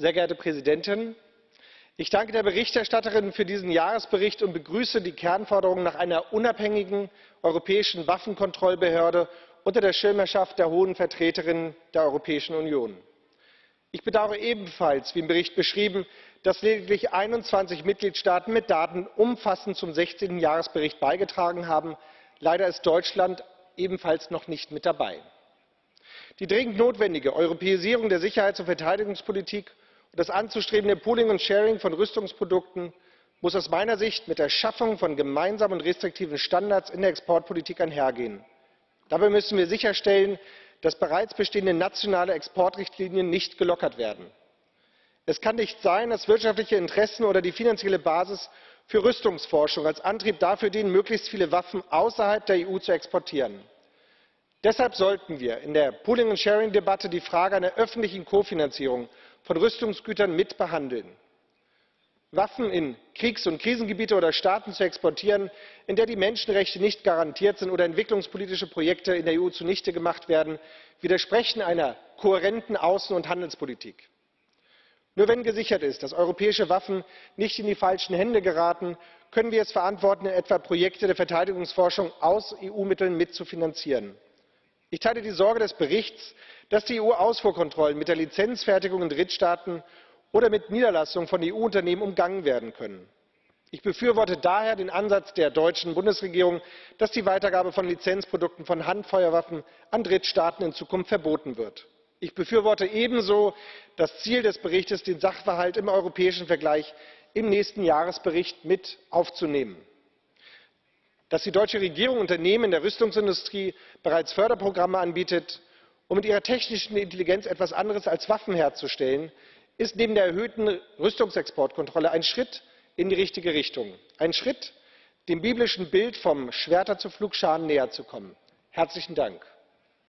Sehr geehrte Präsidentin, ich danke der Berichterstatterin für diesen Jahresbericht und begrüße die Kernforderung nach einer unabhängigen europäischen Waffenkontrollbehörde unter der Schirmherrschaft der Hohen Vertreterin der Europäischen Union. Ich bedauere ebenfalls, wie im Bericht beschrieben, dass lediglich 21 Mitgliedstaaten mit Daten umfassend zum 16. Jahresbericht beigetragen haben. Leider ist Deutschland ebenfalls noch nicht mit dabei. Die dringend notwendige Europäisierung der Sicherheits- und Verteidigungspolitik das anzustrebende Pooling und Sharing von Rüstungsprodukten muss aus meiner Sicht mit der Schaffung von gemeinsamen und restriktiven Standards in der Exportpolitik einhergehen. Dabei müssen wir sicherstellen, dass bereits bestehende nationale Exportrichtlinien nicht gelockert werden. Es kann nicht sein, dass wirtschaftliche Interessen oder die finanzielle Basis für Rüstungsforschung als Antrieb dafür dienen, möglichst viele Waffen außerhalb der EU zu exportieren. Deshalb sollten wir in der Pooling and Sharing Debatte die Frage einer öffentlichen Kofinanzierung von Rüstungsgütern mit behandeln. Waffen in Kriegs- und Krisengebiete oder Staaten zu exportieren, in der die Menschenrechte nicht garantiert sind oder entwicklungspolitische Projekte in der EU zunichte gemacht werden, widersprechen einer kohärenten Außen- und Handelspolitik. Nur wenn gesichert ist, dass europäische Waffen nicht in die falschen Hände geraten, können wir es verantworten, etwa Projekte der Verteidigungsforschung aus EU-Mitteln mitzufinanzieren. Ich teile die Sorge des Berichts, dass die EU-Ausfuhrkontrollen mit der Lizenzfertigung in Drittstaaten oder mit Niederlassungen von EU-Unternehmen umgangen werden können. Ich befürworte daher den Ansatz der deutschen Bundesregierung, dass die Weitergabe von Lizenzprodukten von Handfeuerwaffen an Drittstaaten in Zukunft verboten wird. Ich befürworte ebenso das Ziel des Berichts, den Sachverhalt im europäischen Vergleich im nächsten Jahresbericht mit aufzunehmen. Dass die deutsche Regierung Unternehmen in der Rüstungsindustrie bereits Förderprogramme anbietet, um mit ihrer technischen Intelligenz etwas anderes als Waffen herzustellen, ist neben der erhöhten Rüstungsexportkontrolle ein Schritt in die richtige Richtung. Ein Schritt, dem biblischen Bild vom Schwerter zu Pflugscharen näher zu kommen. Herzlichen Dank.